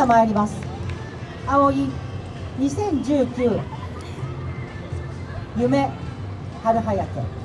は参ります。葵2019夢春早く。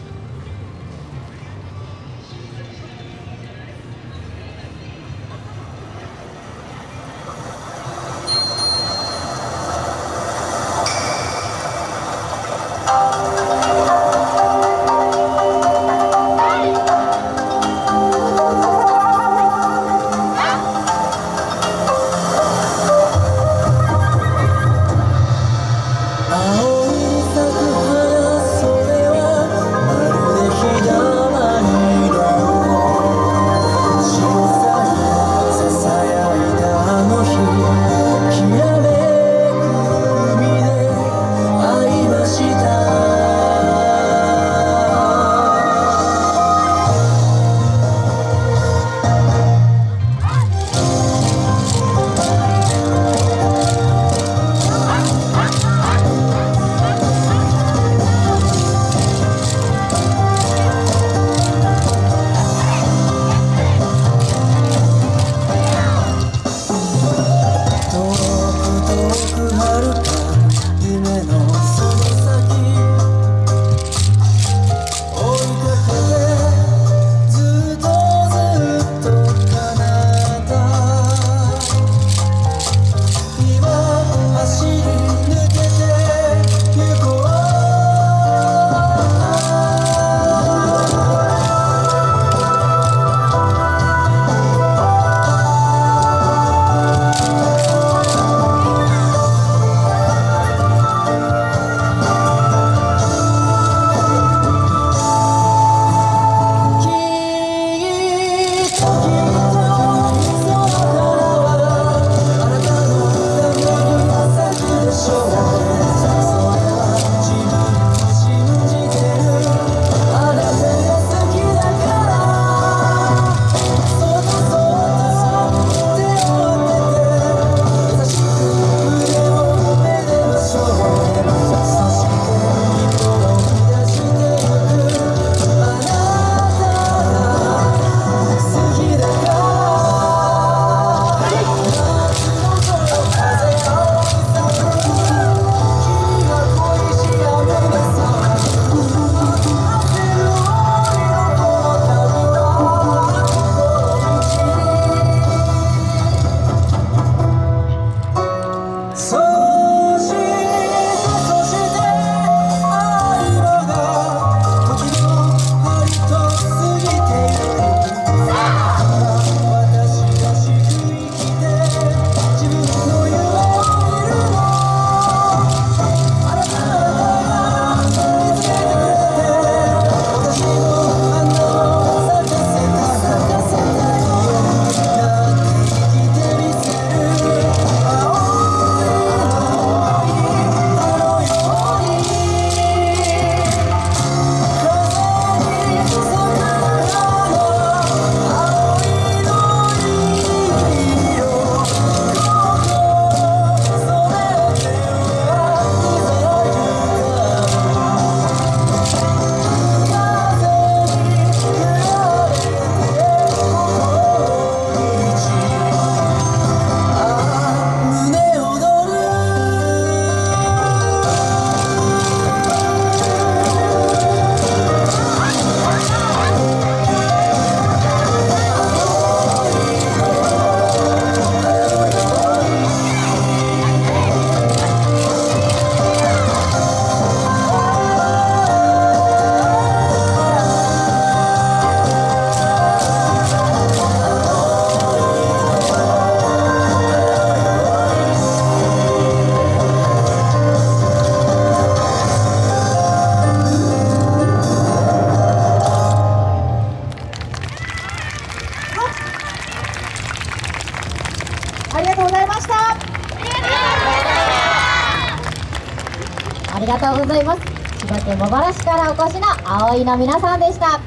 ありがとうございます。千葉県茂原市からお越しの葵の皆さんでした。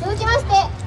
続きまして